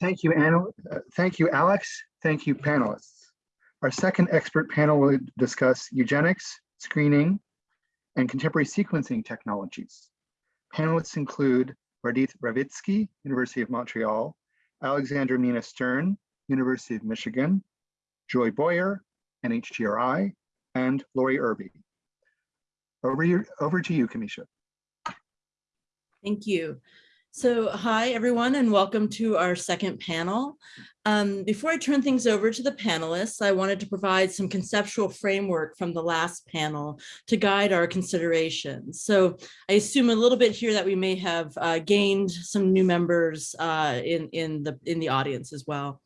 Thank you, Anna. Uh, Thank you, Alex. Thank you, panelists. Our second expert panel will discuss eugenics, screening, and contemporary sequencing technologies. Panelists include Vardit Ravitsky, University of Montreal, Alexandra Minna Stern, University of Michigan, Joy Boyer, NHGRI, and Lori Erby. Over, over to you, Camisha. Thank you. So hi, everyone, and welcome to our second panel. Um, before I turn things over to the panelists, I wanted to provide some conceptual framework from the last panel to guide our considerations. So I assume a little bit here that we may have uh, gained some new members uh, in, in, the, in the audience as well.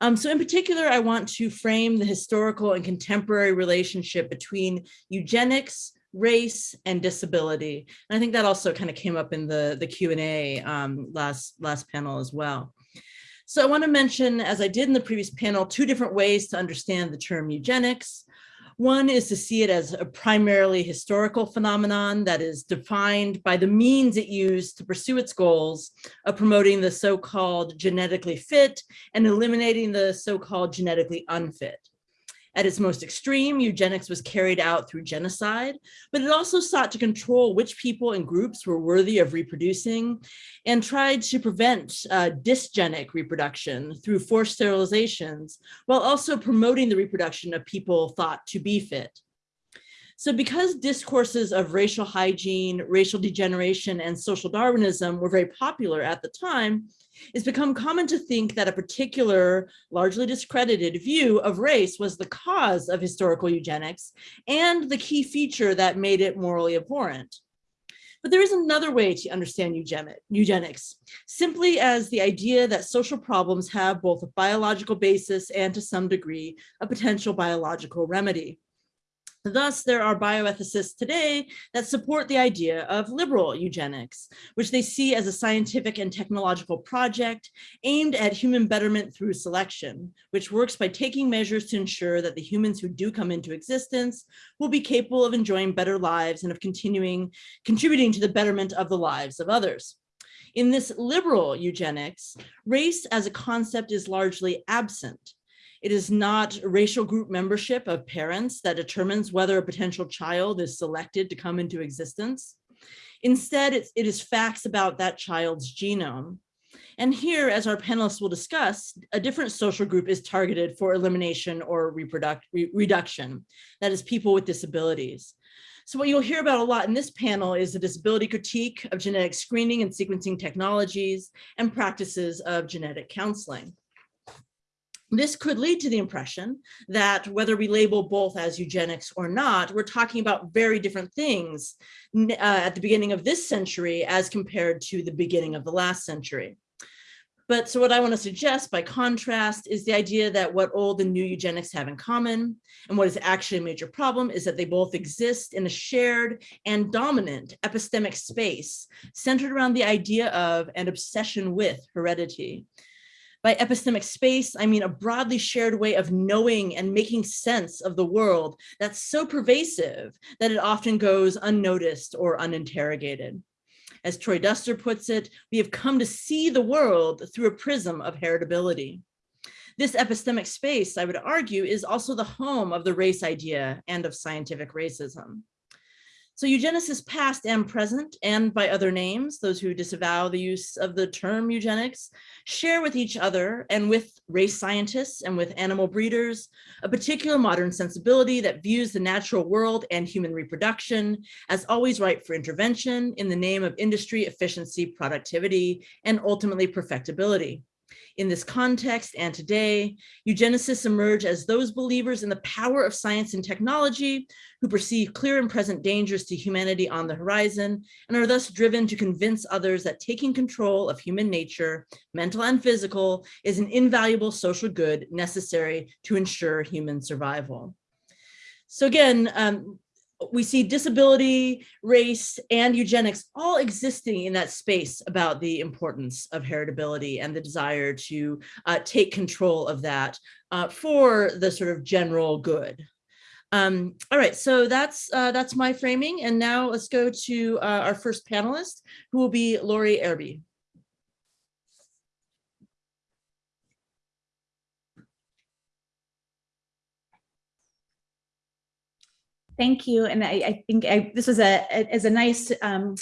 Um, so in particular, I want to frame the historical and contemporary relationship between eugenics, race and disability. And I think that also kind of came up in the, the Q&A um, last, last panel as well. So I want to mention, as I did in the previous panel, two different ways to understand the term eugenics. One is to see it as a primarily historical phenomenon that is defined by the means it used to pursue its goals of promoting the so-called genetically fit and eliminating the so-called genetically unfit. At its most extreme, eugenics was carried out through genocide, but it also sought to control which people and groups were worthy of reproducing and tried to prevent uh, dysgenic reproduction through forced sterilizations, while also promoting the reproduction of people thought to be fit. So because discourses of racial hygiene, racial degeneration, and social Darwinism were very popular at the time, it's become common to think that a particular, largely discredited view of race was the cause of historical eugenics and the key feature that made it morally abhorrent. But there is another way to understand eugenics, simply as the idea that social problems have both a biological basis and to some degree, a potential biological remedy. Thus, there are bioethicists today that support the idea of liberal eugenics, which they see as a scientific and technological project aimed at human betterment through selection, which works by taking measures to ensure that the humans who do come into existence will be capable of enjoying better lives and of continuing contributing to the betterment of the lives of others. In this liberal eugenics, race as a concept is largely absent it is not racial group membership of parents that determines whether a potential child is selected to come into existence. Instead, it is facts about that child's genome. And here, as our panelists will discuss, a different social group is targeted for elimination or re reduction, that is people with disabilities. So what you'll hear about a lot in this panel is the disability critique of genetic screening and sequencing technologies and practices of genetic counseling. This could lead to the impression that whether we label both as eugenics or not, we're talking about very different things uh, at the beginning of this century as compared to the beginning of the last century. But so what I want to suggest by contrast is the idea that what old and new eugenics have in common and what is actually a major problem is that they both exist in a shared and dominant epistemic space centered around the idea of and obsession with heredity. By epistemic space, I mean a broadly shared way of knowing and making sense of the world that's so pervasive that it often goes unnoticed or uninterrogated. As Troy Duster puts it, we have come to see the world through a prism of heritability. This epistemic space, I would argue, is also the home of the race idea and of scientific racism. So eugenicists past and present and by other names, those who disavow the use of the term eugenics, share with each other and with race scientists and with animal breeders, a particular modern sensibility that views the natural world and human reproduction as always ripe for intervention in the name of industry, efficiency, productivity, and ultimately perfectibility. In this context and today, eugenicists emerge as those believers in the power of science and technology who perceive clear and present dangers to humanity on the horizon and are thus driven to convince others that taking control of human nature, mental and physical, is an invaluable social good necessary to ensure human survival. So again, um, we see disability, race, and eugenics all existing in that space about the importance of heritability and the desire to uh, take control of that uh, for the sort of general good. Um, all right, so that's uh, that's my framing. And now let's go to uh, our first panelist, who will be Lori Erby. Thank you. And I, I think I, this was a, is a nice um,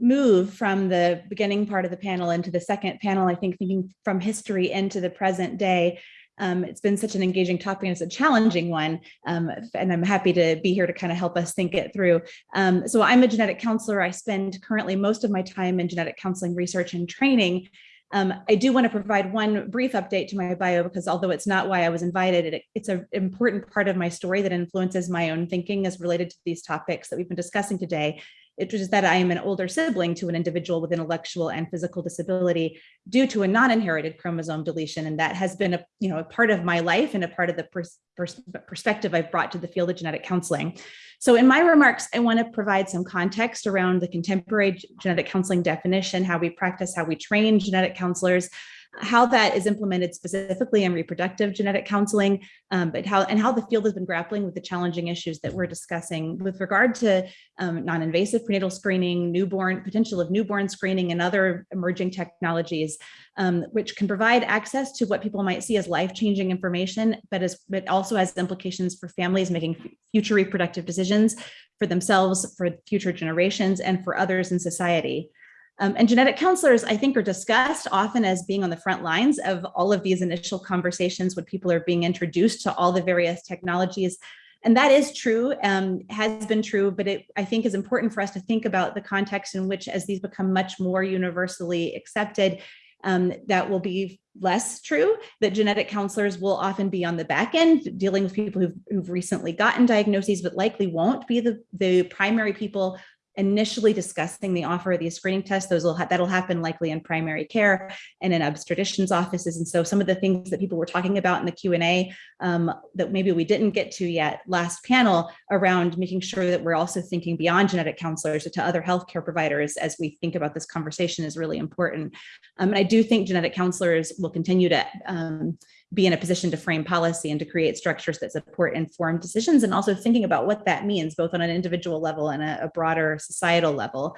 move from the beginning part of the panel into the second panel. I think thinking from history into the present day. Um, it's been such an engaging topic and it's a challenging one. Um, and I'm happy to be here to kind of help us think it through. Um, so I'm a genetic counselor. I spend currently most of my time in genetic counseling research and training. Um, I do want to provide one brief update to my bio because although it's not why I was invited, it, it's an important part of my story that influences my own thinking as related to these topics that we've been discussing today it is that I am an older sibling to an individual with intellectual and physical disability due to a non-inherited chromosome deletion. And that has been a, you know, a part of my life and a part of the pers pers perspective I've brought to the field of genetic counseling. So in my remarks, I want to provide some context around the contemporary genetic counseling definition, how we practice, how we train genetic counselors, how that is implemented specifically in reproductive genetic counseling, um, but how and how the field has been grappling with the challenging issues that we're discussing with regard to um, non-invasive prenatal screening, newborn potential of newborn screening and other emerging technologies, um, which can provide access to what people might see as life-changing information, but as but also has implications for families making future reproductive decisions for themselves, for future generations, and for others in society. Um, and genetic counselors, I think, are discussed often as being on the front lines of all of these initial conversations when people are being introduced to all the various technologies. And that is true, um, has been true, but it, I think is important for us to think about the context in which as these become much more universally accepted, um, that will be less true, that genetic counselors will often be on the back end dealing with people who've, who've recently gotten diagnoses, but likely won't be the, the primary people initially discussing the offer of these screening tests, those will ha that'll happen likely in primary care and in obstetricians offices. And so some of the things that people were talking about in the Q&A um, that maybe we didn't get to yet last panel around making sure that we're also thinking beyond genetic counselors to other healthcare providers as we think about this conversation is really important. Um, and I do think genetic counselors will continue to um, be in a position to frame policy and to create structures that support informed decisions and also thinking about what that means both on an individual level and a, a broader societal level.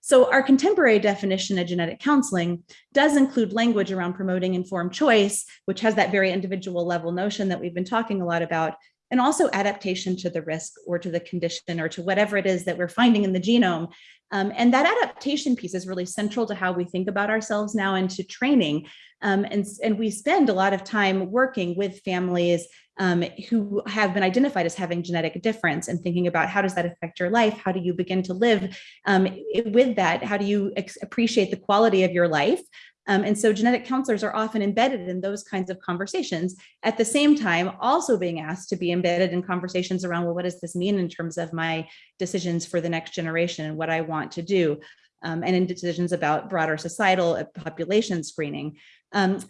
So our contemporary definition of genetic counseling does include language around promoting informed choice, which has that very individual level notion that we've been talking a lot about, and also adaptation to the risk or to the condition or to whatever it is that we're finding in the genome. Um, and that adaptation piece is really central to how we think about ourselves now and to training. Um, and, and we spend a lot of time working with families um, who have been identified as having genetic difference and thinking about how does that affect your life? How do you begin to live um, with that? How do you appreciate the quality of your life? Um, and so genetic counselors are often embedded in those kinds of conversations at the same time also being asked to be embedded in conversations around, well, what does this mean in terms of my decisions for the next generation and what I want to do? Um, and in decisions about broader societal uh, population screening. Um,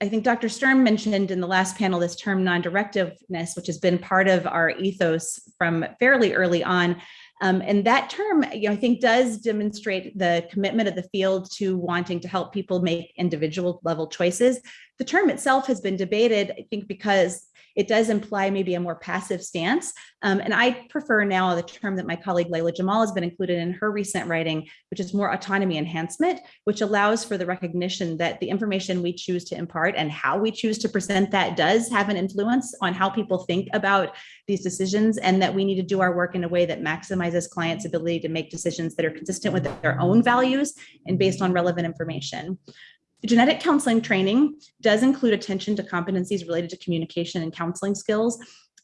I think Dr. Sturm mentioned in the last panel this term non-directiveness, which has been part of our ethos from fairly early on. Um, and that term, you know, I think does demonstrate the commitment of the field to wanting to help people make individual level choices. The term itself has been debated, I think, because it does imply maybe a more passive stance. Um, and I prefer now the term that my colleague Leila Jamal has been included in her recent writing, which is more autonomy enhancement, which allows for the recognition that the information we choose to impart and how we choose to present that does have an influence on how people think about these decisions and that we need to do our work in a way that maximizes clients' ability to make decisions that are consistent with their own values and based on relevant information. The genetic counseling training does include attention to competencies related to communication and counseling skills,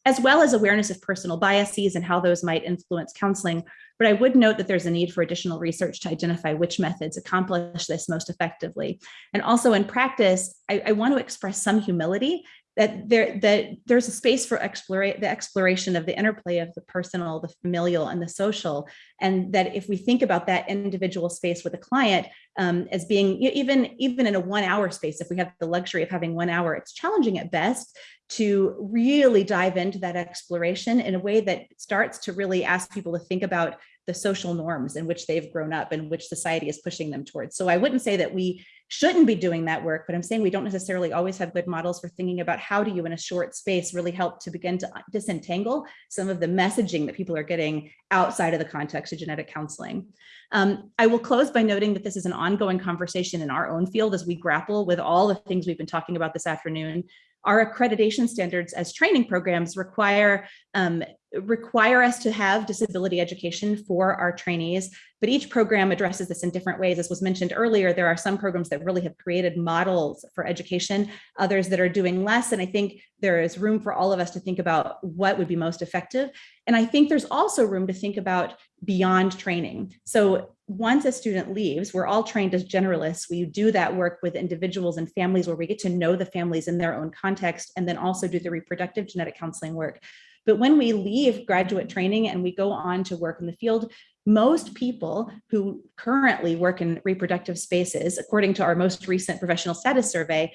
as well as awareness of personal biases and how those might influence counseling. But I would note that there's a need for additional research to identify which methods accomplish this most effectively. And also in practice, I, I want to express some humility that there that there's a space for explore, the exploration of the interplay of the personal, the familial, and the social, and that if we think about that individual space with a client um, as being even even in a one hour space, if we have the luxury of having one hour, it's challenging at best to really dive into that exploration in a way that starts to really ask people to think about the social norms in which they've grown up and which society is pushing them towards. So I wouldn't say that we shouldn't be doing that work, but I'm saying we don't necessarily always have good models for thinking about how do you in a short space really help to begin to disentangle some of the messaging that people are getting outside of the context of genetic counseling. Um, I will close by noting that this is an ongoing conversation in our own field as we grapple with all the things we've been talking about this afternoon. Our accreditation standards as training programs require um, require us to have disability education for our trainees, but each program addresses this in different ways. As was mentioned earlier, there are some programs that really have created models for education, others that are doing less. And I think there is room for all of us to think about what would be most effective. And I think there's also room to think about beyond training. So once a student leaves, we're all trained as generalists. We do that work with individuals and families where we get to know the families in their own context and then also do the reproductive genetic counseling work. But when we leave graduate training and we go on to work in the field, most people who currently work in reproductive spaces, according to our most recent professional status survey,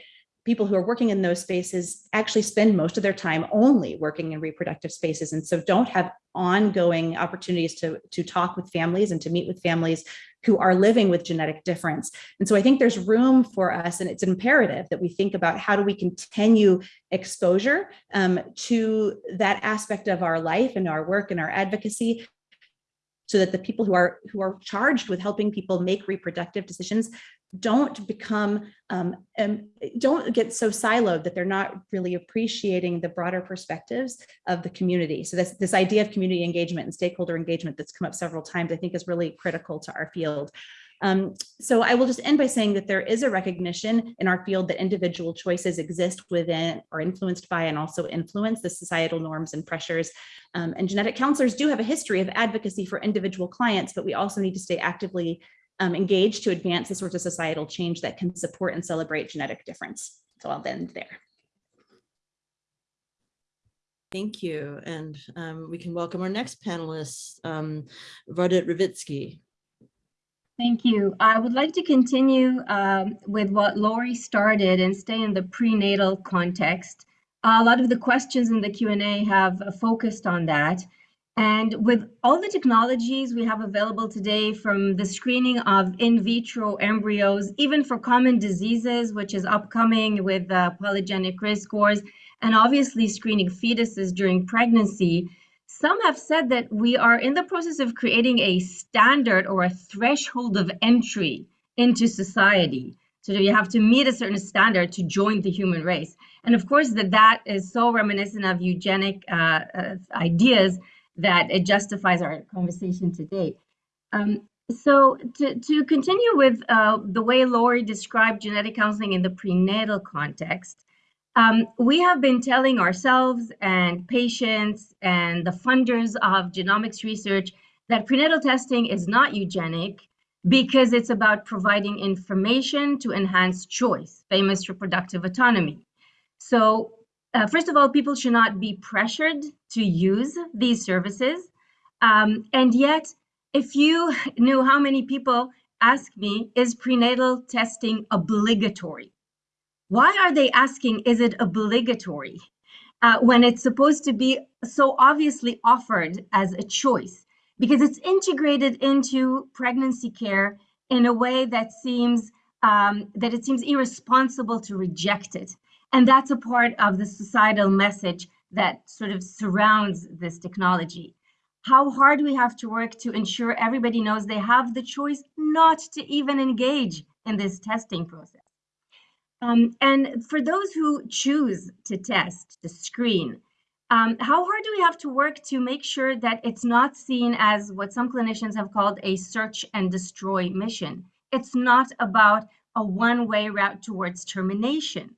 people who are working in those spaces actually spend most of their time only working in reproductive spaces and so don't have ongoing opportunities to, to talk with families and to meet with families who are living with genetic difference. And so I think there's room for us and it's imperative that we think about how do we continue exposure um, to that aspect of our life and our work and our advocacy so that the people who are who are charged with helping people make reproductive decisions don't become um, um, don't get so siloed that they're not really appreciating the broader perspectives of the community. So this, this idea of community engagement and stakeholder engagement that's come up several times, I think is really critical to our field. Um, so I will just end by saying that there is a recognition in our field that individual choices exist within or influenced by and also influence the societal norms and pressures. Um, and genetic counselors do have a history of advocacy for individual clients, but we also need to stay actively um, engaged to advance the sorts of societal change that can support and celebrate genetic difference. So I'll end there. Thank you. And um, we can welcome our next panelist, um, Vardit Ravitsky. Thank you. I would like to continue um, with what Lori started and stay in the prenatal context. a lot of the questions in the Q&A have focused on that. And with all the technologies we have available today, from the screening of in vitro embryos, even for common diseases, which is upcoming with uh, polygenic risk scores, and obviously screening fetuses during pregnancy, some have said that we are in the process of creating a standard or a threshold of entry into society. So you have to meet a certain standard to join the human race. And of course, that that is so reminiscent of eugenic uh, uh, ideas that it justifies our conversation today. Um, so to, to continue with uh, the way Lori described genetic counseling in the prenatal context, um, we have been telling ourselves and patients and the funders of genomics research that prenatal testing is not eugenic because it's about providing information to enhance choice, famous reproductive autonomy. So uh, first of all, people should not be pressured to use these services. Um, and yet, if you knew how many people ask me, is prenatal testing obligatory? Why are they asking, is it obligatory? Uh, when it's supposed to be so obviously offered as a choice, because it's integrated into pregnancy care in a way that seems um, that it seems irresponsible to reject it. And that's a part of the societal message that sort of surrounds this technology. How hard do we have to work to ensure everybody knows they have the choice not to even engage in this testing process. Um, and for those who choose to test, to screen, um, how hard do we have to work to make sure that it's not seen as what some clinicians have called a search and destroy mission? It's not about a one-way route towards termination.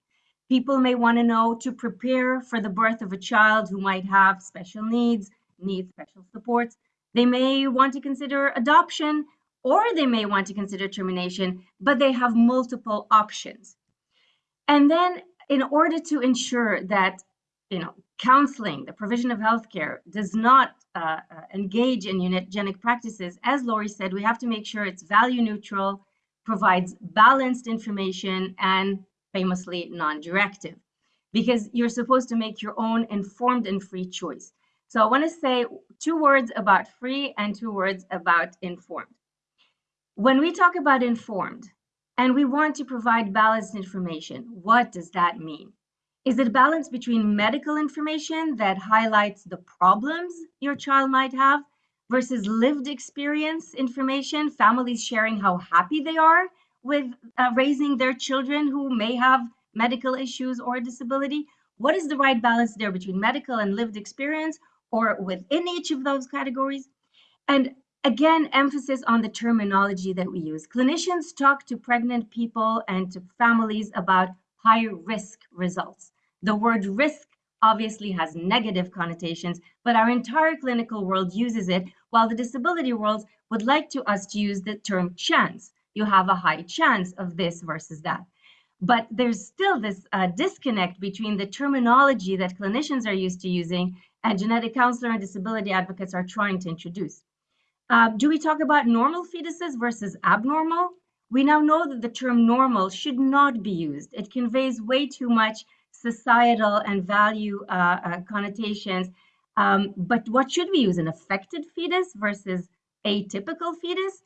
People may want to know to prepare for the birth of a child who might have special needs, need special supports. They may want to consider adoption or they may want to consider termination, but they have multiple options. And then in order to ensure that you know, counseling, the provision of healthcare does not uh, uh engage in eugenic practices, as Lori said, we have to make sure it's value neutral, provides balanced information, and famously non-directive, because you're supposed to make your own informed and free choice. So I want to say two words about free and two words about informed. When we talk about informed and we want to provide balanced information, what does that mean? Is it balance between medical information that highlights the problems your child might have versus lived experience information, families sharing how happy they are with uh, raising their children who may have medical issues or disability? What is the right balance there between medical and lived experience? or within each of those categories. And again, emphasis on the terminology that we use. Clinicians talk to pregnant people and to families about high risk results. The word risk obviously has negative connotations, but our entire clinical world uses it, while the disability world would like to us to use the term chance. You have a high chance of this versus that. But there's still this uh, disconnect between the terminology that clinicians are used to using and genetic counselor and disability advocates are trying to introduce. Uh, do we talk about normal fetuses versus abnormal? We now know that the term normal should not be used. It conveys way too much societal and value uh, uh, connotations. Um, but what should we use? An affected fetus versus atypical fetus?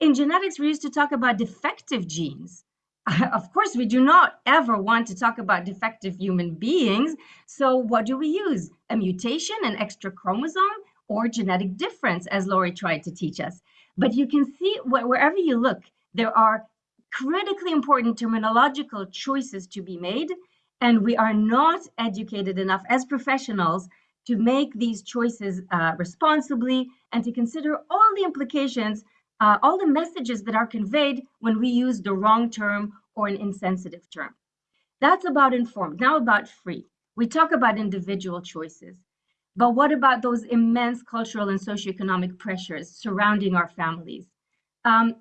In genetics, we used to talk about defective genes. of course, we do not ever want to talk about defective human beings. So what do we use? A mutation, an extra chromosome, or genetic difference, as Lori tried to teach us. But you can see wherever you look, there are critically important terminological choices to be made and we are not educated enough as professionals to make these choices uh, responsibly and to consider all the implications, uh, all the messages that are conveyed when we use the wrong term or an insensitive term. That's about informed. Now about free. We talk about individual choices, but what about those immense cultural and socioeconomic pressures surrounding our families? Um,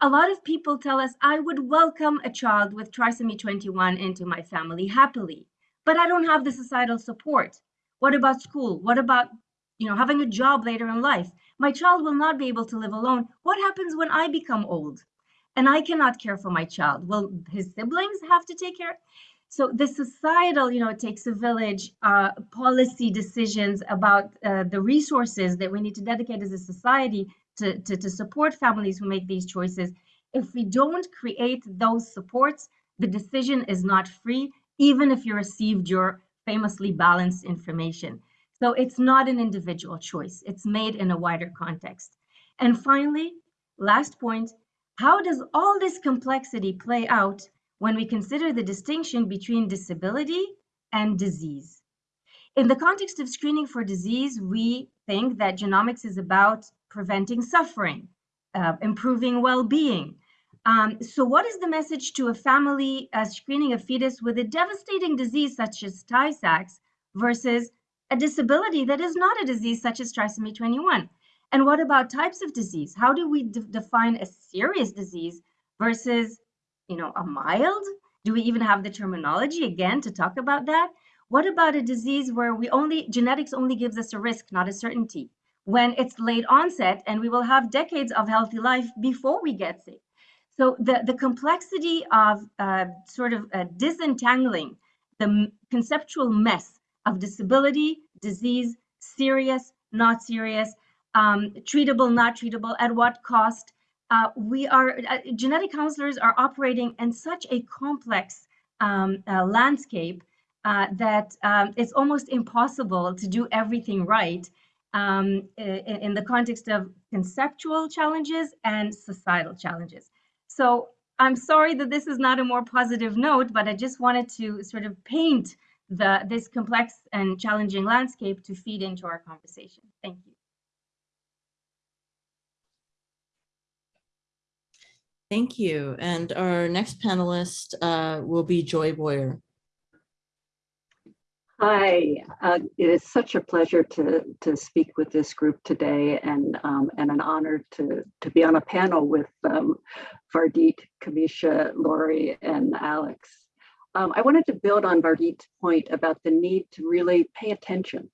a lot of people tell us I would welcome a child with trisomy 21 into my family happily, but I don't have the societal support. What about school? What about, you know, having a job later in life? My child will not be able to live alone. What happens when I become old and I cannot care for my child? Will his siblings have to take care? So the societal, you know, it takes a village, uh, policy decisions about uh, the resources that we need to dedicate as a society to, to, to support families who make these choices. If we don't create those supports, the decision is not free, even if you received your famously balanced information. So it's not an individual choice. It's made in a wider context. And finally, last point, how does all this complexity play out when we consider the distinction between disability and disease? In the context of screening for disease, we think that genomics is about preventing suffering, uh, improving well-being. Um, so what is the message to a family uh, screening a fetus with a devastating disease such as Tay-Sachs versus a disability that is not a disease such as trisomy 21? And what about types of disease? How do we define a serious disease versus, you know, a mild? Do we even have the terminology again to talk about that? What about a disease where we only genetics only gives us a risk, not a certainty? When it's late onset and we will have decades of healthy life before we get sick. So the, the complexity of uh, sort of uh, disentangling the conceptual mess of disability, disease, serious, not serious, um, treatable, not treatable, at what cost. Uh, we are, uh, genetic counselors are operating in such a complex um, uh, landscape uh, that um, it's almost impossible to do everything right um, in, in, the context of conceptual challenges and societal challenges. So I'm sorry that this is not a more positive note, but I just wanted to sort of paint the this complex and challenging landscape to feed into our conversation. Thank you. Thank you. And our next panelist uh, will be Joy Boyer. Hi, uh, it is such a pleasure to to speak with this group today, and um, and an honor to to be on a panel with um, Vardit, Camisha, Lori, and Alex. Um, I wanted to build on Vardit's point about the need to really pay attention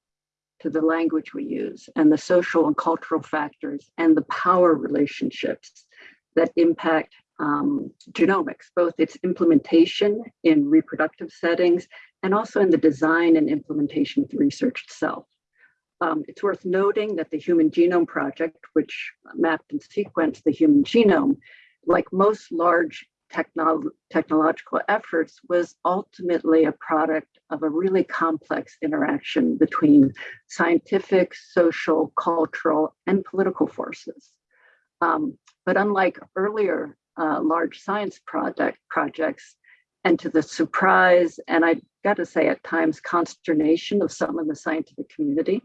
to the language we use and the social and cultural factors and the power relationships that impact um, genomics, both its implementation in reproductive settings and also in the design and implementation of the research itself. Um, it's worth noting that the Human Genome Project, which mapped and sequenced the human genome, like most large technolo technological efforts, was ultimately a product of a really complex interaction between scientific, social, cultural, and political forces. Um, but unlike earlier uh, large science project projects, and to the surprise, and I got to say at times consternation of some in the scientific community,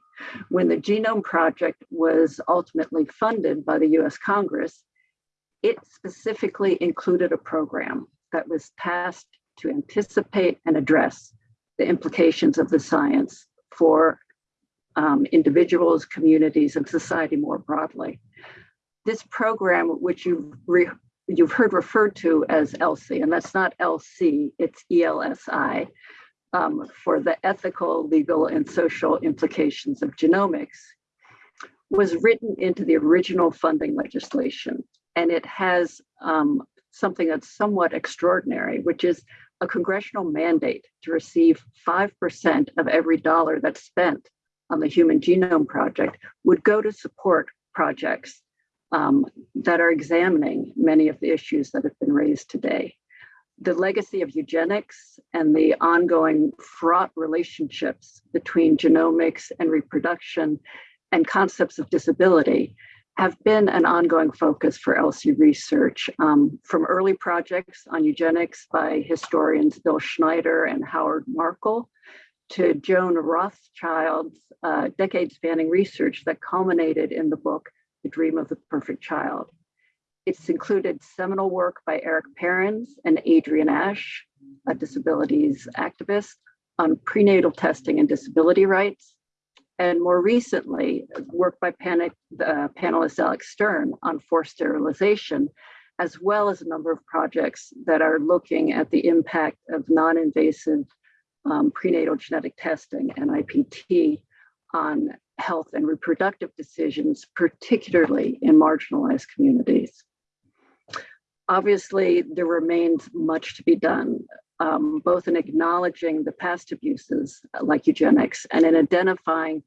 when the Genome Project was ultimately funded by the US Congress, it specifically included a program that was tasked to anticipate and address the implications of the science for um, individuals, communities, and society more broadly. This program, which you've, re you've heard referred to as ELSI, and that's not LC, it's ELSI, um, for the ethical, legal, and social implications of genomics, was written into the original funding legislation. And it has um, something that's somewhat extraordinary, which is a congressional mandate to receive 5% of every dollar that's spent on the Human Genome Project would go to support projects um, that are examining many of the issues that have been raised today. The legacy of eugenics and the ongoing fraught relationships between genomics and reproduction and concepts of disability have been an ongoing focus for ELSI research um, from early projects on eugenics by historians Bill Schneider and Howard Markel to Joan Rothschild's uh, decade spanning research that culminated in the book, The Dream of the Perfect Child. It's included seminal work by Erik Parens and Adrienne Asch, a disabilities activist, on prenatal testing and disability rights, and more recently, work by panic, uh, panelist Alex Stern on forced sterilization, as well as a number of projects that are looking at the impact of non-invasive um, prenatal genetic testing and IPT on health and reproductive decisions, particularly in marginalized communities. Obviously, there remains much to be done, um, both in acknowledging the past abuses like eugenics and in identifying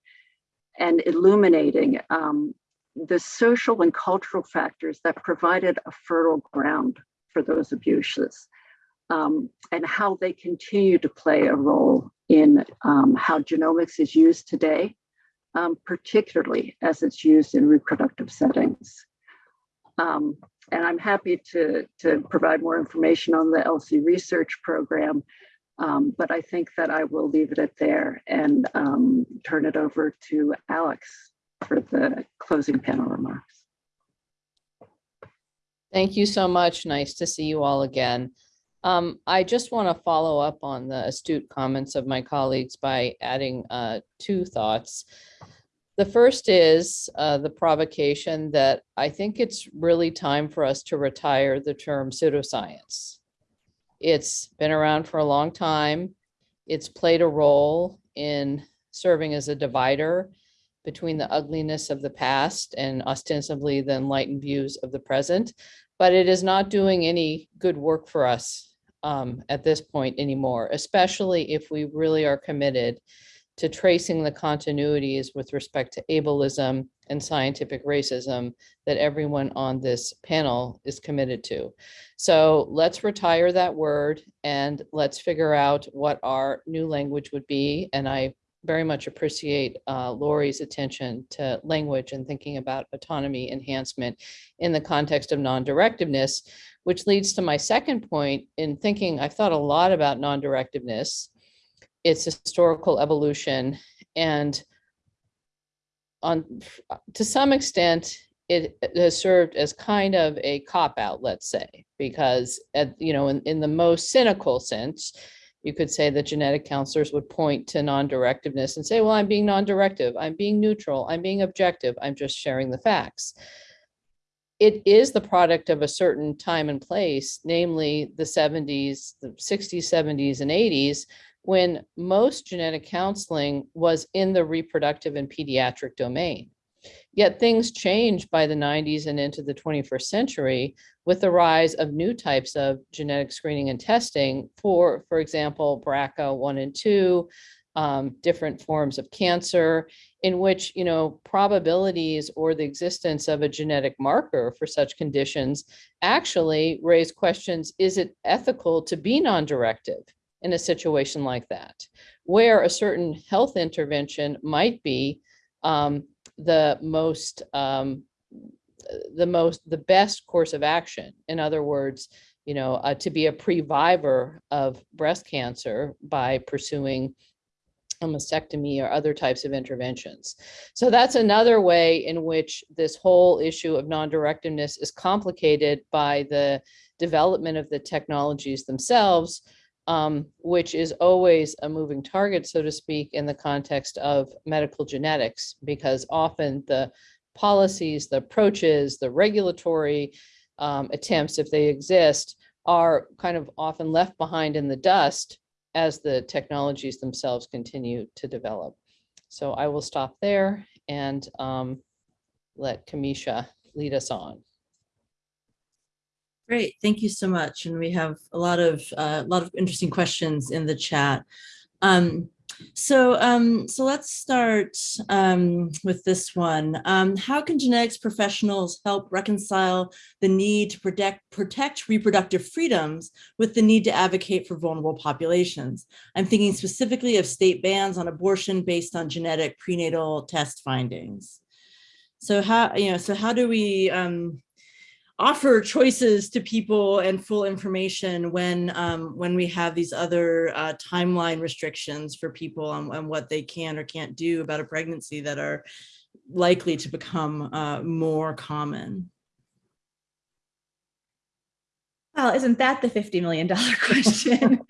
and illuminating um, the social and cultural factors that provided a fertile ground for those abuses um, and how they continue to play a role in um, how genomics is used today, um, particularly as it's used in reproductive settings. Um, and I'm happy to, to provide more information on the ELSI research program, um, but I think that I will leave it at there and um, turn it over to Alex for the closing panel remarks. Thank you so much. Nice to see you all again. Um, I just want to follow up on the astute comments of my colleagues by adding uh, two thoughts. The first is uh, the provocation that I think it's really time for us to retire the term pseudoscience. It's been around for a long time. It's played a role in serving as a divider between the ugliness of the past and ostensibly the enlightened views of the present, but it is not doing any good work for us um, at this point anymore, especially if we really are committed to tracing the continuities with respect to ableism and scientific racism that everyone on this panel is committed to. So let's retire that word and let's figure out what our new language would be. And I very much appreciate uh, Lori's attention to language and thinking about autonomy enhancement in the context of non-directiveness, which leads to my second point in thinking, I've thought a lot about non-directiveness its historical evolution and on to some extent it has served as kind of a cop out let's say because at you know in, in the most cynical sense you could say that genetic counselors would point to non-directiveness and say well i'm being non-directive i'm being neutral i'm being objective i'm just sharing the facts. It is the product of a certain time and place namely the 70s the 60s 70s and 80s when most genetic counseling was in the reproductive and pediatric domain. Yet things changed by the 90s and into the 21st century with the rise of new types of genetic screening and testing for, for example, BRCA1 and 2, um, different forms of cancer, in which, you know, probabilities or the existence of a genetic marker for such conditions actually raise questions, is it ethical to be non-directive? In a situation like that, where a certain health intervention might be um, the most, um, the most, the best course of action. In other words, you know, uh, to be a previvor of breast cancer by pursuing a mastectomy or other types of interventions. So that's another way in which this whole issue of non-directiveness is complicated by the development of the technologies themselves, um, which is always a moving target, so to speak, in the context of medical genetics, because often the policies, the approaches, the regulatory um, attempts, if they exist, are kind of often left behind in the dust as the technologies themselves continue to develop. So I will stop there and um, let Camisha lead us on. Great, thank you so much. And we have a lot of uh, a lot of interesting questions in the chat. Um, so, um, so let's start um, with this one. Um, how can genetics professionals help reconcile the need to protect, protect reproductive freedoms with the need to advocate for vulnerable populations? I'm thinking specifically of state bans on abortion based on genetic prenatal test findings. So how, you know, so how do we, um, offer choices to people and full information when um, when we have these other uh, timeline restrictions for people on, on, what they can or can't do about a pregnancy that are likely to become uh, more common. Well, isn't that the $50 million question?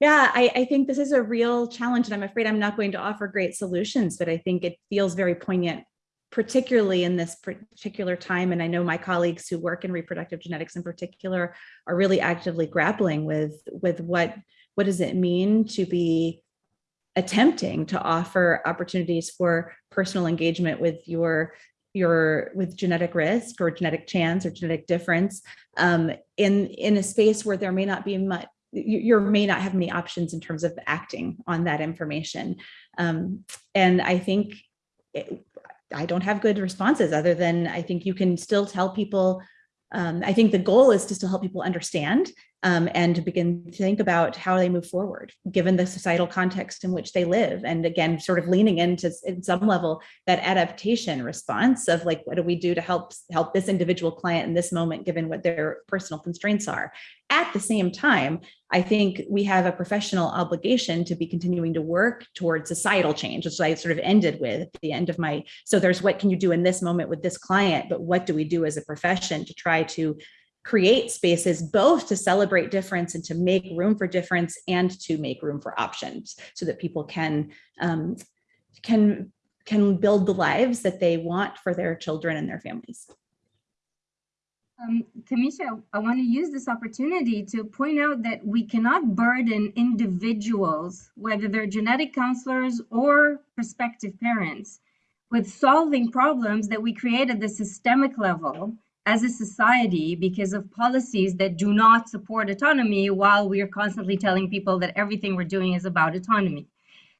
yeah, I, I think this is a real challenge and I'm afraid I'm not going to offer great solutions, but I think it feels very poignant particularly in this particular time. And I know my colleagues who work in reproductive genetics in particular are really actively grappling with, with what, what does it mean to be attempting to offer opportunities for personal engagement with your your with genetic risk or genetic chance or genetic difference um, in in a space where there may not be much you, you may not have many options in terms of acting on that information um, and I think I don't have good responses other than I think you can still tell people um, I think the goal is to still help people understand um, and to begin to think about how they move forward, given the societal context in which they live. And again, sort of leaning into in some level that adaptation response of like, what do we do to help help this individual client in this moment, given what their personal constraints are. At the same time, I think we have a professional obligation to be continuing to work towards societal change, which I sort of ended with at the end of my, so there's what can you do in this moment with this client, but what do we do as a profession to try to create spaces both to celebrate difference and to make room for difference and to make room for options so that people can um, can can build the lives that they want for their children and their families. Um, Camisha, I want to use this opportunity to point out that we cannot burden individuals, whether they're genetic counselors or prospective parents, with solving problems that we create at the systemic level as a society because of policies that do not support autonomy while we are constantly telling people that everything we're doing is about autonomy.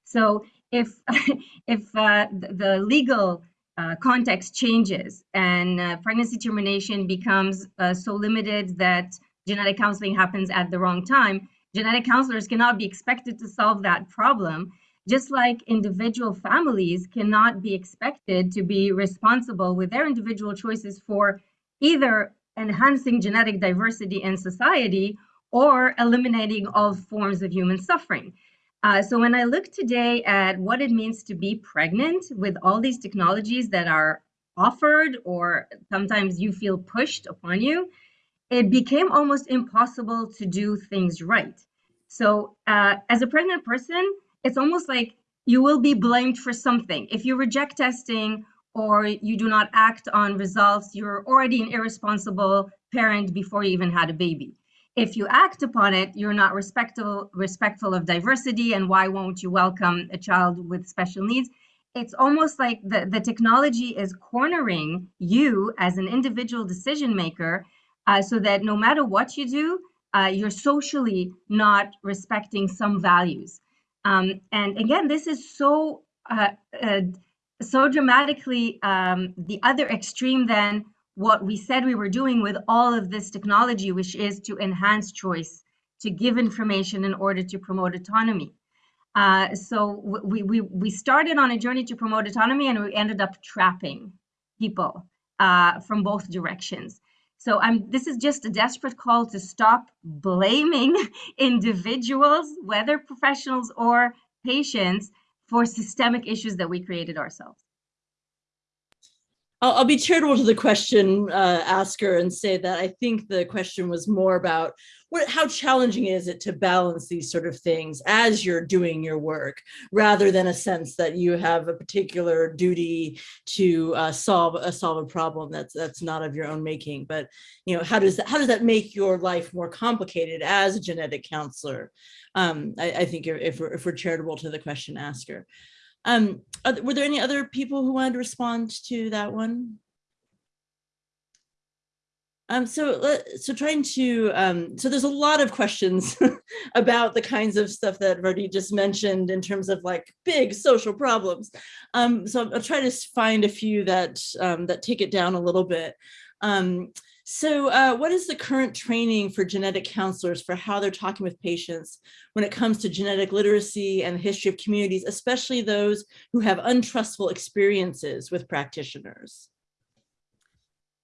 So if, if uh, the legal uh, context changes and uh, pregnancy termination becomes uh, so limited that genetic counseling happens at the wrong time, genetic counselors cannot be expected to solve that problem, just like individual families cannot be expected to be responsible with their individual choices for either enhancing genetic diversity in society or eliminating all forms of human suffering. Uh, so when I look today at what it means to be pregnant with all these technologies that are offered or sometimes you feel pushed upon you, it became almost impossible to do things right. So uh, as a pregnant person, it's almost like you will be blamed for something. If you reject testing or you do not act on results, you're already an irresponsible parent before you even had a baby. If you act upon it, you're not respectful, respectful of diversity, and why won't you welcome a child with special needs? It's almost like the, the technology is cornering you as an individual decision maker uh, so that no matter what you do, uh, you're socially not respecting some values. Um, and again, this is so uh, uh so dramatically um, the other extreme than what we said we were doing with all of this technology, which is to enhance choice, to give information in order to promote autonomy. Uh, so we, we, we started on a journey to promote autonomy and we ended up trapping people uh, from both directions. So I'm, this is just a desperate call to stop blaming individuals, whether professionals or patients, for systemic issues that we created ourselves. I'll, I'll be charitable to the question uh, asker and say that I think the question was more about what, how challenging is it to balance these sort of things as you're doing your work, rather than a sense that you have a particular duty to uh, solve a solve a problem that's that's not of your own making. But you know, how does that how does that make your life more complicated as a genetic counselor? Um, I, I think if we're if we're charitable to the question asker. Um, are were there any other people who wanted to respond to that one? Um, so, so trying to, um, so there's a lot of questions about the kinds of stuff that Vardit just mentioned in terms of like big social problems. Um, so I'll try to find a few that, um, that take it down a little bit. Um, so uh, what is the current training for genetic counselors for how they're talking with patients when it comes to genetic literacy and the history of communities, especially those who have untrustful experiences with practitioners?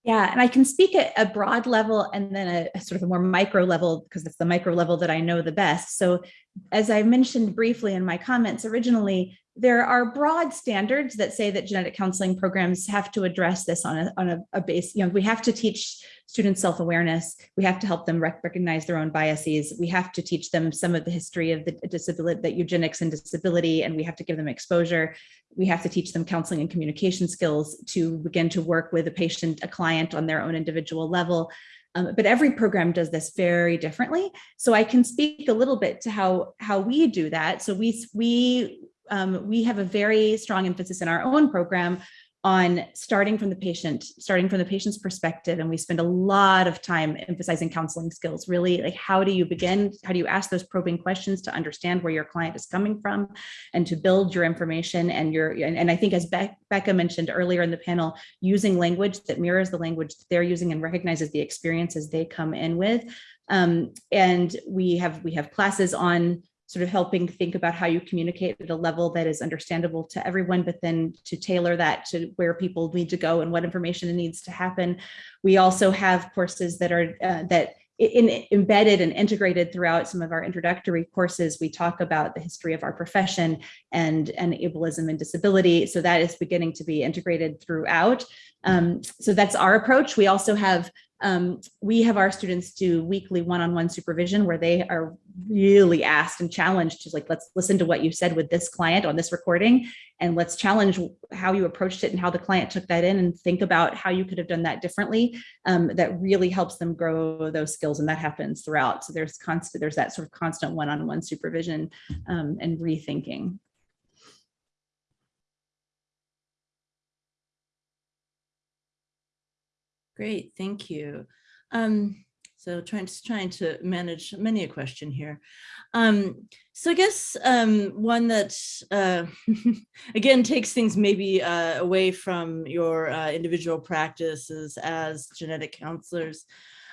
Yeah, and I can speak at a broad level and then a, a sort of a more micro level because it's the micro level that I know the best. So as I mentioned briefly in my comments originally, there are broad standards that say that genetic counseling programs have to address this on a, on a, a base, you know, we have to teach students self-awareness. We have to help them rec recognize their own biases. We have to teach them some of the history of the disability, that eugenics and disability, and we have to give them exposure. We have to teach them counseling and communication skills to begin to work with a patient, a client on their own individual level. Um, but every program does this very differently. So I can speak a little bit to how, how we do that. So we, we, um, we have a very strong emphasis in our own program on starting from the patient, starting from the patient's perspective. And we spend a lot of time emphasizing counseling skills, really like how do you begin, how do you ask those probing questions to understand where your client is coming from and to build your information and your, and, and I think as Be Becca mentioned earlier in the panel, using language that mirrors the language that they're using and recognizes the experiences they come in with. Um, and we have, we have classes on sort of helping think about how you communicate at a level that is understandable to everyone, but then to tailor that to where people need to go and what information needs to happen. We also have courses that are uh, that in, embedded and integrated throughout some of our introductory courses, we talk about the history of our profession and, and ableism and disability. So that is beginning to be integrated throughout. Um, so that's our approach. We also have um, we have our students do weekly one-on-one -on -one supervision where they are really asked and challenged to like, let's listen to what you said with this client on this recording and let's challenge how you approached it and how the client took that in and think about how you could have done that differently. Um, that really helps them grow those skills and that happens throughout. So there's constant, there's that sort of constant one-on-one -on -one supervision um, and rethinking. Great, thank you. Um, so trying to trying to manage many a question here. Um, so I guess um, one that uh, again takes things maybe uh, away from your uh, individual practices as genetic counselors.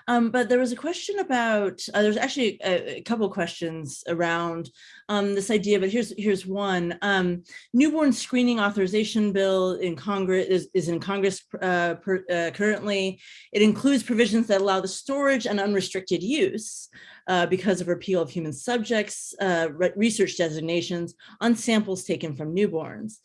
Um, but there was a question about, uh, there's actually a, a couple questions around um, this idea, but here's here's one. Um, newborn screening authorization bill in Congress is, is in Congress uh, per, uh, currently. It includes provisions that allow the storage and unrestricted use uh, because of repeal of human subjects, uh, re research designations on samples taken from newborns.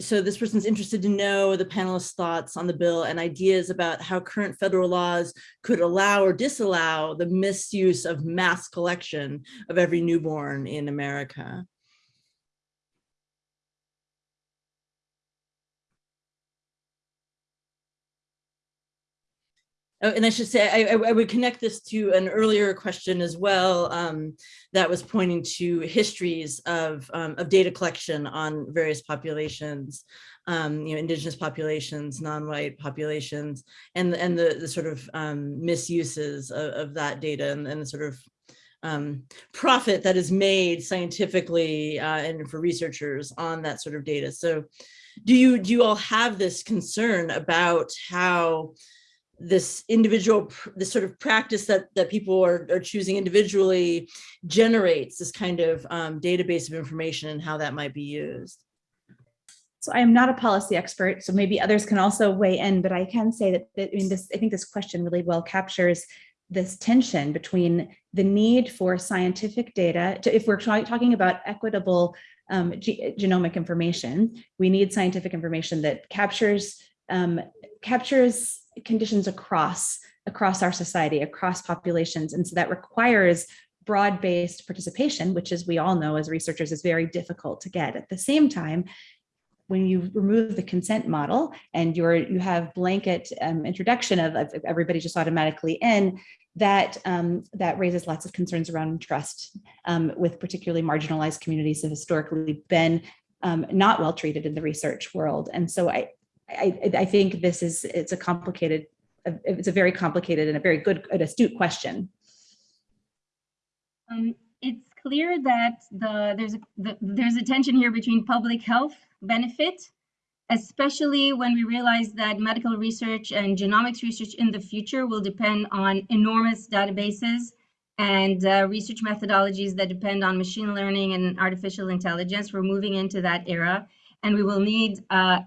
So this person's interested to know the panelists' thoughts on the bill and ideas about how current federal laws could allow or disallow the misuse of mass collection of every newborn in America. And I should say, I, I, would connect this to an earlier question as well um, that was pointing to histories of, um, of data collection on various populations, um, you know, indigenous populations, non-white populations, and, and the, the sort of um, misuses of, of, that data and, and the sort of um, profit that is made scientifically uh, and for researchers on that sort of data. So do you, do you all have this concern about how this individual, this sort of practice that, that people are, are choosing individually generates this kind of um, database of information and how that might be used. So I am not a policy expert, so maybe others can also weigh in, but I can say that, that I mean, this, I think this question really well captures this tension between the need for scientific data. To, if we're talking about equitable um, genomic information, we need scientific information that captures um, captures conditions across across our society, across populations, and so that requires broad-based participation, which as we all know as researchers is very difficult to get. At the same time, when you remove the consent model and you're you have blanket um, introduction of, of, everybody just automatically in, that um, that raises lots of concerns around trust um, with particularly marginalized communities have historically been um, not well treated in the research world. And so I, I, I think this is it's a complicated, it's a very complicated and a very good, an astute question. Um, it's clear that the there's a the, there's a tension here between public health benefit, especially when we realize that medical research and genomics research in the future will depend on enormous databases and uh, research methodologies that depend on machine learning and artificial intelligence. We're moving into that era, and we will need uh,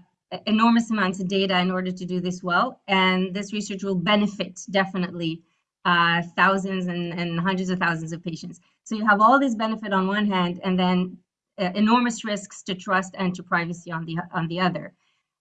enormous amounts of data in order to do this well. And this research will benefit definitely uh, thousands and, and hundreds of thousands of patients. So you have all this benefit on one hand, and then uh, enormous risks to trust and to privacy on the on the other.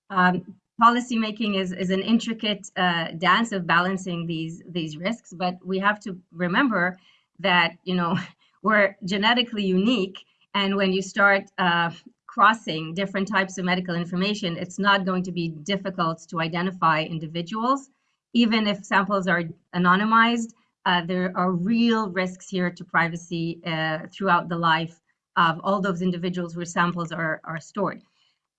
Um, policy making is, is an intricate uh, dance of balancing these these risks, but we have to remember that you know we're genetically unique, and when you start uh, crossing different types of medical information, it's not going to be difficult to identify individuals, even if samples are anonymized. Uh, there are real risks here to privacy uh, throughout the life of all those individuals where samples are, are stored.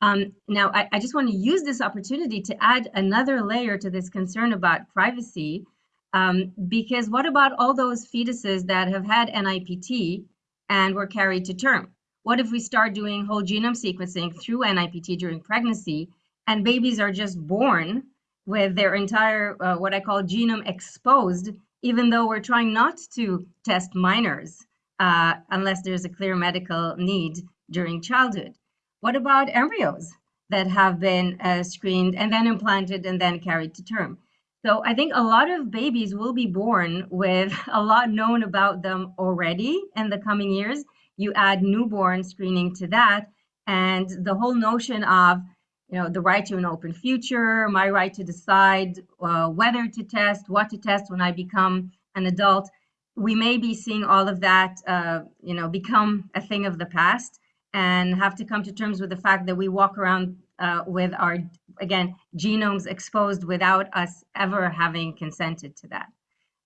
Um, now, I, I, just want to use this opportunity to add another layer to this concern about privacy, um, because what about all those fetuses that have had NIPT and were carried to term? What if we start doing whole genome sequencing through NIPT during pregnancy and babies are just born with their entire, uh, what I call genome exposed, even though we're trying not to test minors? uh, unless there's a clear medical need during childhood. What about embryos that have been uh, screened and then implanted and then carried to term? So I think a lot of babies will be born with a lot known about them already in the coming years. You add newborn screening to that, and the whole notion of you know the right to an open future, my right to decide uh, whether to test, what to test when I become an adult we may be seeing all of that, uh, you know, become a thing of the past and have to come to terms with the fact that we walk around uh, with our, again, genomes exposed without us ever having consented to that.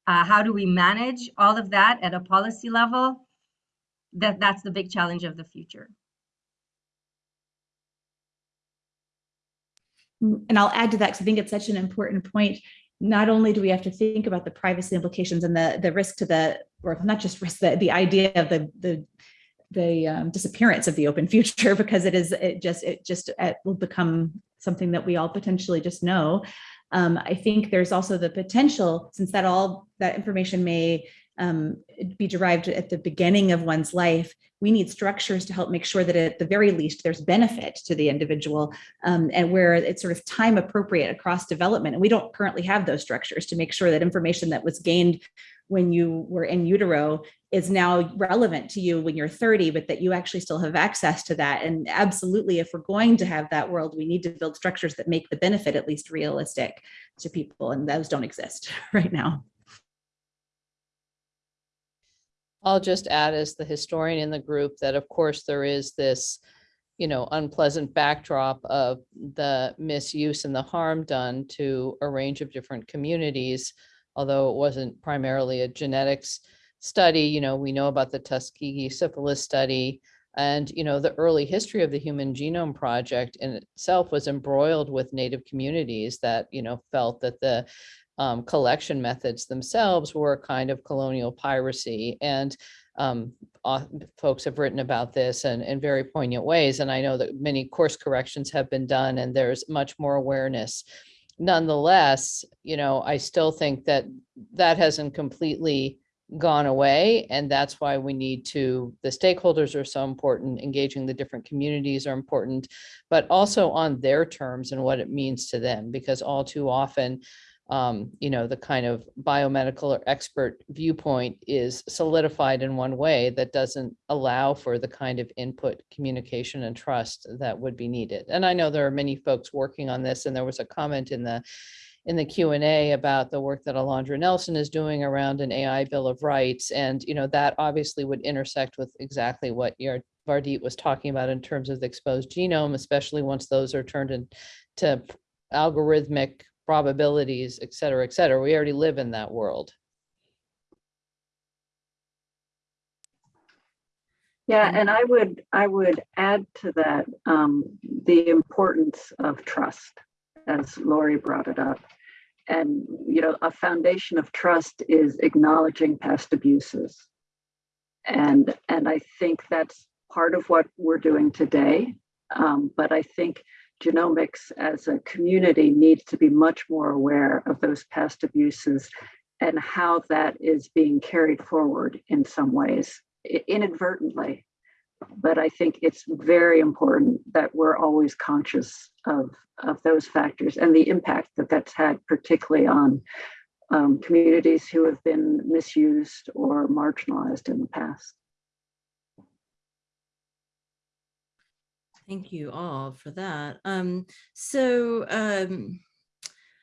Uh, how do we manage all of that at a policy level? That, that's the big challenge of the future. And I'll add to that because I think it's such an important point not only do we have to think about the privacy implications and the the risk to the or not just risk the, the idea of the the the um, disappearance of the open future because it is it just it just it will become something that we all potentially just know um, i think there's also the potential since that all that information may um, be derived at the beginning of one's life, we need structures to help make sure that at the very least there's benefit to the individual um, and where it's sort of time appropriate across development. And we don't currently have those structures to make sure that information that was gained when you were in utero is now relevant to you when you're 30, but that you actually still have access to that. And absolutely, if we're going to have that world, we need to build structures that make the benefit at least realistic to people. And those don't exist right now. I'll just add as the historian in the group that of course there is this, you know, unpleasant backdrop of the misuse and the harm done to a range of different communities. Although it wasn't primarily a genetics study, you know, we know about the Tuskegee syphilis study and, you know, the early history of the Human Genome Project in itself was embroiled with Native communities that, you know, felt that the um, collection methods themselves were a kind of colonial piracy. And um, folks have written about this in, in very poignant ways. And I know that many course corrections have been done and there's much more awareness. Nonetheless, you know, I still think that that hasn't completely gone away. And that's why we need to, the stakeholders are so important, engaging the different communities are important, but also on their terms and what it means to them, because all too often, um, you know, the kind of biomedical or expert viewpoint is solidified in one way that doesn't allow for the kind of input, communication and trust that would be needed. And I know there are many folks working on this and there was a comment in the in the Q and A about the work that Alondra Nelson is doing around an AI Bill of Rights. And, you know, that obviously would intersect with exactly what your Vardit was talking about in terms of the exposed genome, especially once those are turned into algorithmic probabilities, et cetera, et cetera. We already live in that world. Yeah, and I would, I would add to that um, the importance of trust, as Lori brought it up. And, you know, a foundation of trust is acknowledging past abuses. And, and I think that's part of what we're doing today. Um, but I think genomics as a community needs to be much more aware of those past abuses and how that is being carried forward in some ways inadvertently. But I think it's very important that we're always conscious of, of those factors and the impact that that's had, particularly on um, communities who have been misused or marginalized in the past. Thank you all for that. Um, so um,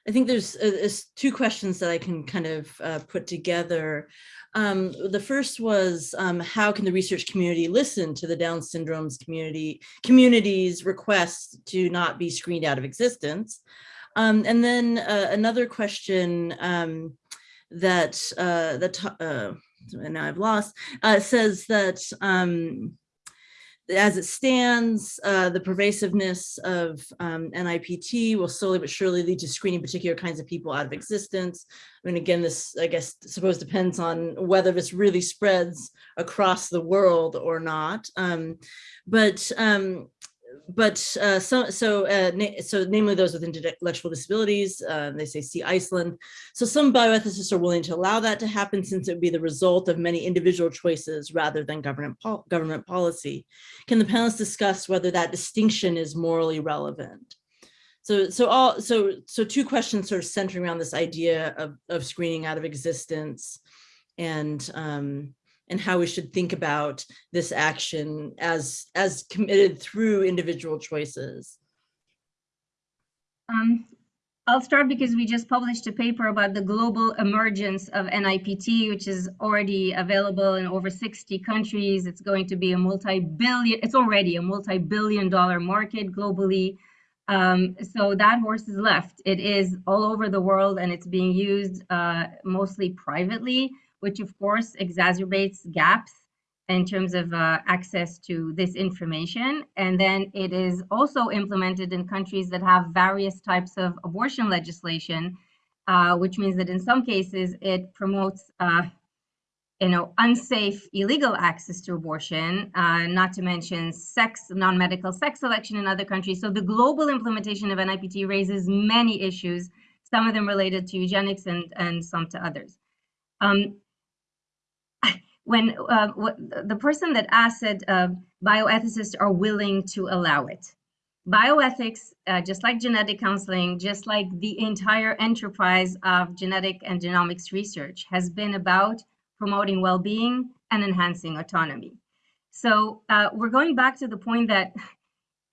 I think there's, uh, there's, two questions that I can kind of uh, put together. Um, the first was um, how can the research community listen to the Down syndrome's community community's requests to not be screened out of existence? Um, and then uh, another question um, that uh, that uh, and now I've lost uh, says that as it stands, uh, the pervasiveness of um, NIPT will slowly but surely lead to screening particular kinds of people out of existence. I mean, again, this, I guess, suppose depends on whether this really spreads across the world or not. Um, but um, but uh, so so uh, so namely those with intellectual disabilities, uh, they say see Iceland. So some bioethicists are willing to allow that to happen since it would be the result of many individual choices rather than government government policy. Can the panelists discuss whether that distinction is morally relevant? So so all so so two questions sort of centering around this idea of of screening out of existence and um, and how we should think about this action as as committed through individual choices. Um, I'll start because we just published a paper about the global emergence of NIPT, which is already available in over 60 countries. It's going to be a multi-billion, it's already a multi-billion dollar market globally. Um, so that horse is left. It is all over the world and it's being used uh, mostly privately which of course exacerbates gaps in terms of uh, access to this information. And then it is also implemented in countries that have various types of abortion legislation, uh, which means that in some cases it promotes uh, you know, unsafe, illegal access to abortion, uh, not to mention sex, non-medical sex selection in other countries. So the global implementation of NIPT raises many issues, some of them related to eugenics and, and some to others. Um, when uh, the person that asked said uh, bioethicists are willing to allow it. Bioethics, uh, just like genetic counseling, just like the entire enterprise of genetic and genomics research, has been about promoting well-being and enhancing autonomy. So uh, we're going back to the point that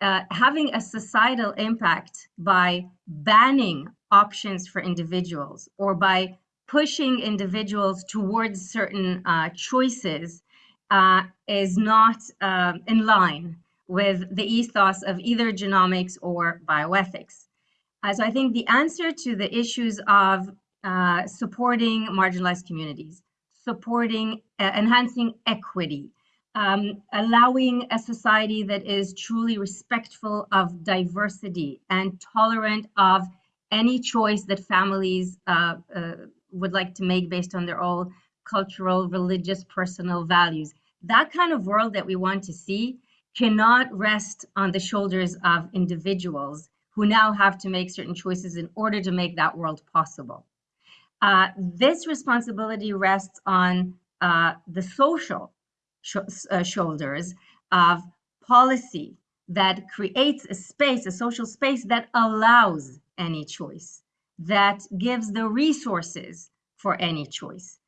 uh, having a societal impact by banning options for individuals or by pushing individuals towards certain uh, choices uh, is not uh, in line with the ethos of either genomics or bioethics. Uh, so I think the answer to the issues of uh, supporting marginalized communities, supporting, uh, enhancing equity, um, allowing a society that is truly respectful of diversity and tolerant of any choice that families uh, uh, would like to make based on their own cultural, religious, personal values. That kind of world that we want to see cannot rest on the shoulders of individuals who now have to make certain choices in order to make that world possible. Uh, this responsibility rests on uh, the social sh uh, shoulders of policy that creates a space, a social space that allows any choice, that gives the resources for any choice.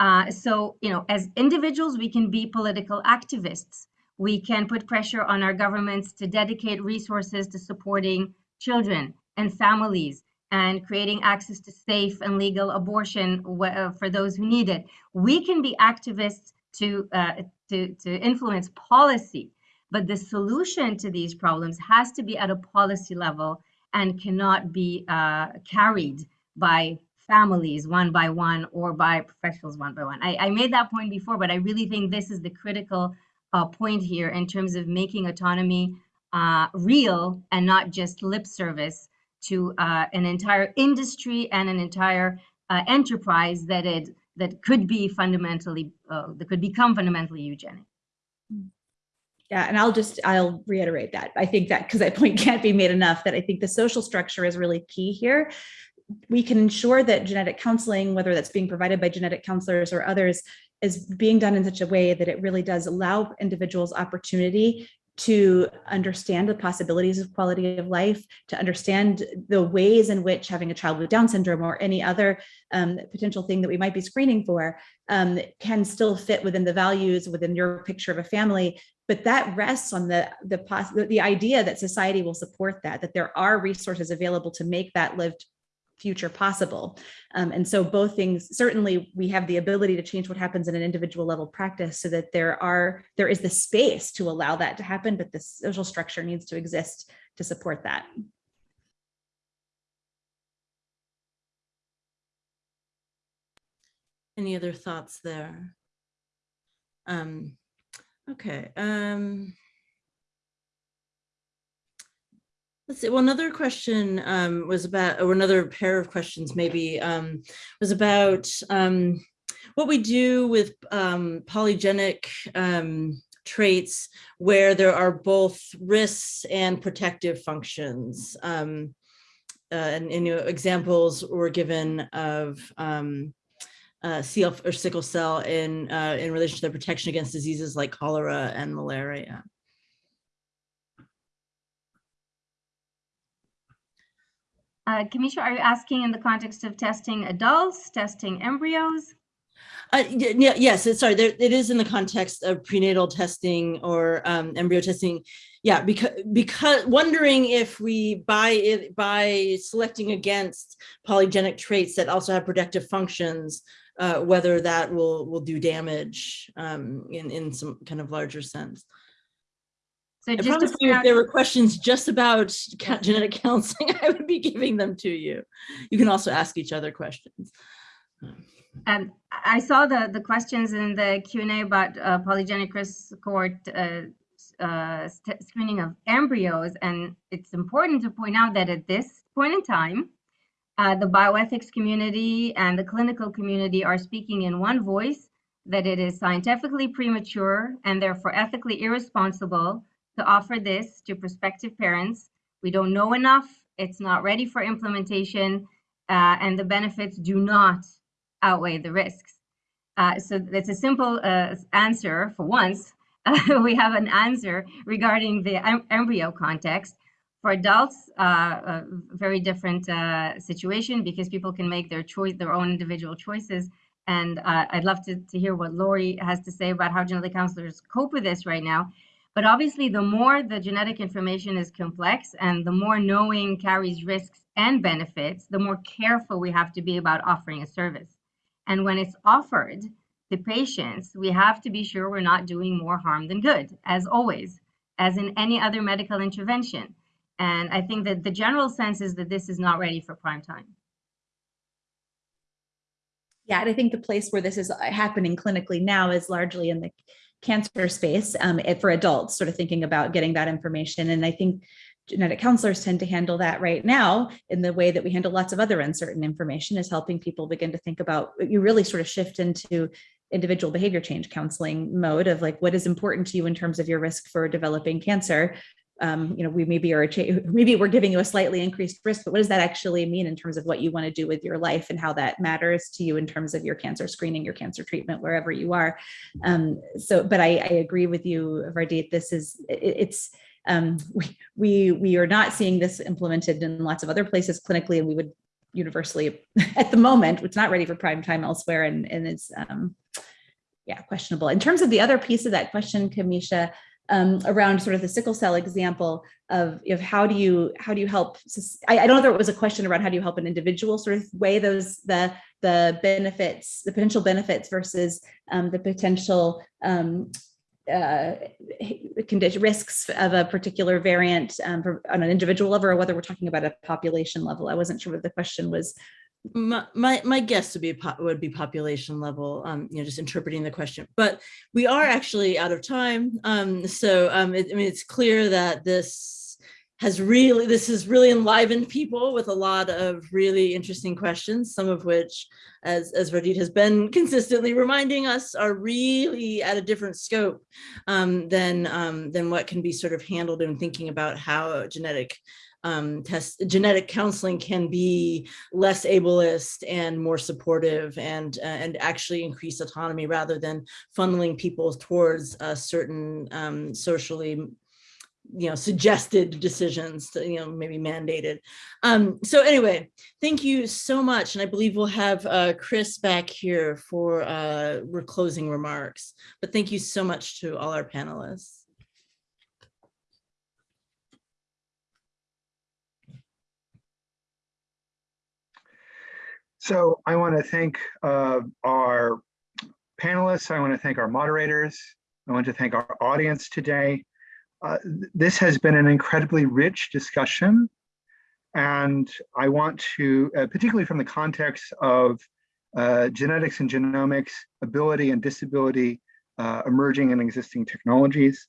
Uh, so, you know, as individuals, we can be political activists. We can put pressure on our governments to dedicate resources to supporting children and families and creating access to safe and legal abortion uh, for those who need it. We can be activists to, uh, to, to influence policy, but the solution to these problems has to be at a policy level and cannot be uh, carried by families one by one or by professionals one by one. I, I, made that point before, but I really think this is the critical uh, point here in terms of making autonomy uh, real and not just lip service to uh, an entire industry and an entire uh, enterprise that it that could be fundamentally uh, that could become fundamentally eugenic. Yeah, and I'll just I'll reiterate that. I think that because that point can't be made enough that I think the social structure is really key here. We can ensure that genetic counseling, whether that's being provided by genetic counselors or others, is being done in such a way that it really does allow individuals opportunity to understand the possibilities of quality of life, to understand the ways in which having a child with Down syndrome or any other um, potential thing that we might be screening for um, can still fit within the values, within your picture of a family. But that rests on the, the, the idea that society will support that, that there are resources available to make that lived future possible. Um, and so both things, certainly we have the ability to change what happens in an individual level practice so that there are, there is the space to allow that to happen, but the social structure needs to exist to support that. Any other thoughts there? Um, okay. Um, Let's see. Well, another question um, was about, or another pair of questions maybe, um, was about um, what we do with um, polygenic um, traits where there are both risks and protective functions. Um, uh, and, and you know, examples were given of uh, CF or sickle cell in uh, in relation to the protection against diseases like cholera and malaria. Uh, Camisha, are you asking in the context of testing adults, testing embryos? Uh, yeah, yes, it's, sorry, there, it is in the context of prenatal testing or um, embryo testing. Yeah, because because wondering if we by it by selecting against polygenic traits that also have protective functions, uh, whether that will will do damage um, in in some kind of larger sense. So I promise you, if there were questions just about genetic counseling, I would be giving them to you. You can also ask each other questions. Um, I saw the, the questions in the Q&A about uh, polygenic risk cohort uh, uh, screening of embryos, and it's important to point out that at this point in time, uh, the bioethics community and the clinical community are speaking in one voice that it is scientifically premature and therefore ethically irresponsible to offer this to prospective parents. We don't know enough, it's not ready for implementation, uh, and the benefits do not outweigh the risks. Uh, so that's a simple uh, answer for once. we have an answer regarding the em embryo context. For adults, uh, a very different uh, situation because people can make their choice, their own individual choices. And uh, I'd love to, to hear what Lori has to say about how genetic counselors cope with this right now. But obviously, the more the genetic information is complex and the more knowing carries risks and benefits, the more careful we have to be about offering a service. And when it's offered to patients, we have to be sure we're not doing more harm than good, as always, as in any other medical intervention. And I think that the general sense is that this is not ready for prime time. Yeah, and I think the place where this is happening clinically now is largely in the cancer space um, for adults, sort of thinking about getting that information. And I think genetic counselors tend to handle that right now in the way that we handle lots of other uncertain information is helping people begin to think about, you really sort of shift into individual behavior change counseling mode of like what is important to you in terms of your risk for developing cancer um, you know, we maybe are, maybe we're giving you a slightly increased risk, but what does that actually mean in terms of what you want to do with your life and how that matters to you in terms of your cancer screening, your cancer treatment, wherever you are. Um, so, but I, I agree with you, Vardit, this is, it, it's, um, we, we, we are not seeing this implemented in lots of other places clinically, and we would universally, at the moment, it's not ready for prime time elsewhere, and, and it's, um, yeah, questionable. In terms of the other piece of that question, Camisha, um, around sort of the sickle cell example of, of how do you how do you help? I, I don't know if it was a question around how do you help an individual sort of weigh those the the benefits, the potential benefits versus um, the potential um, uh, condition risks of a particular variant um, on an individual level, or whether we're talking about a population level. I wasn't sure what the question was. My, my, guess would be, would be population level, um, you know, just interpreting the question, but we are actually out of time. Um, so, um, it, I mean, it's clear that this has really, this has really enlivened people with a lot of really interesting questions, some of which, as, as Vardit has been consistently reminding us, are really at a different scope um, than, um, than what can be sort of handled in thinking about how genetic um, test genetic counseling can be less ableist and more supportive and uh, and actually increase autonomy rather than funneling people towards certain um, socially you know suggested decisions to, you know maybe mandated. Um so anyway thank you so much and i believe we'll have uh chris back here for uh closing remarks. But thank you so much to all our panelists So I want to thank uh, our panelists. I want to thank our moderators. I want to thank our audience today. Uh, this has been an incredibly rich discussion. And I want to, uh, particularly from the context of uh, genetics and genomics, ability and disability, uh, emerging and existing technologies.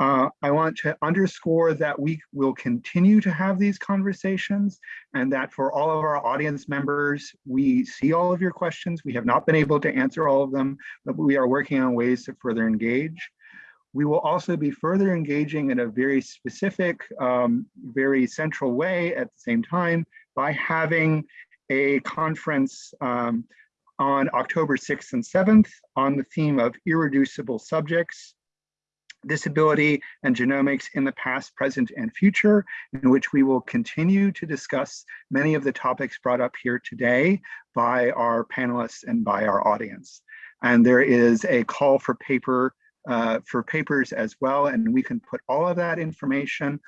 Uh, I want to underscore that we will continue to have these conversations and that for all of our audience members, we see all of your questions. We have not been able to answer all of them, but we are working on ways to further engage. We will also be further engaging in a very specific, um, very central way at the same time by having a conference um, on October 6th and 7th on the theme of irreducible subjects disability and genomics in the past, present, and future, in which we will continue to discuss many of the topics brought up here today by our panelists and by our audience. And there is a call for paper uh, for papers as well, and we can put all of that information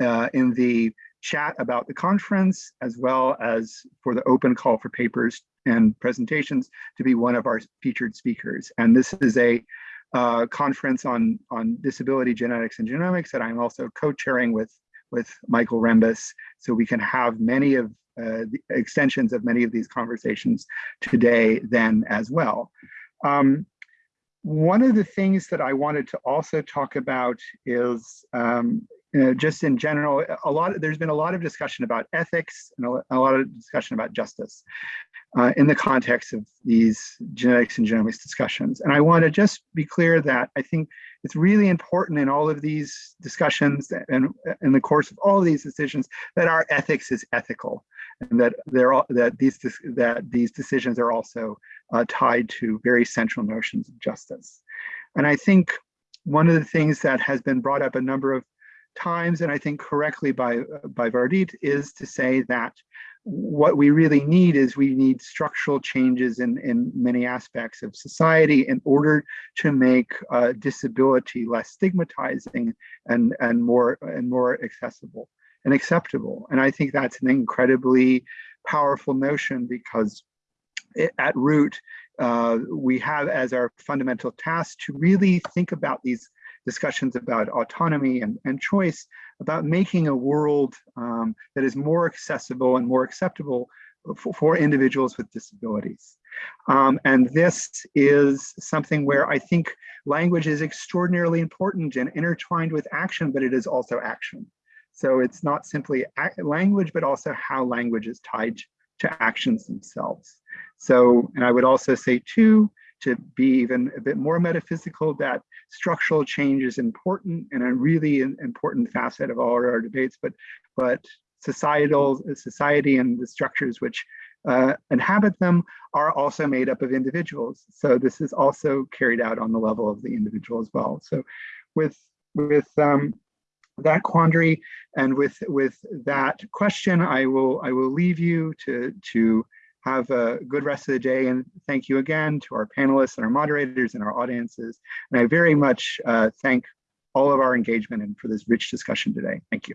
uh, in the chat about the conference, as well as for the open call for papers and presentations to be one of our featured speakers. And this is a uh, conference on, on disability genetics and genomics that I'm also co-chairing with, with Michael Rembis. So we can have many of uh, the extensions of many of these conversations today then as well. Um, one of the things that I wanted to also talk about is um, you know, just in general, a lot of, there's been a lot of discussion about ethics and a, a lot of discussion about justice uh, in the context of these genetics and genomics discussions. And I want to just be clear that I think it's really important in all of these discussions and in the course of all of these decisions that our ethics is ethical and that they're all, that these that these decisions are also uh, tied to very central notions of justice. And I think one of the things that has been brought up a number of times, and I think correctly by by Vardit, is to say that what we really need is we need structural changes in, in many aspects of society in order to make uh, disability less stigmatizing and, and more and more accessible and acceptable. And I think that's an incredibly powerful notion because it, at root, uh, we have as our fundamental task to really think about these discussions about autonomy and, and choice, about making a world um, that is more accessible and more acceptable for, for individuals with disabilities. Um, and this is something where I think language is extraordinarily important and intertwined with action, but it is also action. So it's not simply language, but also how language is tied to actions themselves. So, and I would also say too, to be even a bit more metaphysical that structural change is important and a really important facet of all our debates, but but societal society and the structures which uh, inhabit them are also made up of individuals. So this is also carried out on the level of the individual as well. So with with um, that quandary and with with that question, I will I will leave you to to have a good rest of the day and thank you again to our panelists and our moderators and our audiences. And I very much uh, thank all of our engagement and for this rich discussion today. Thank you.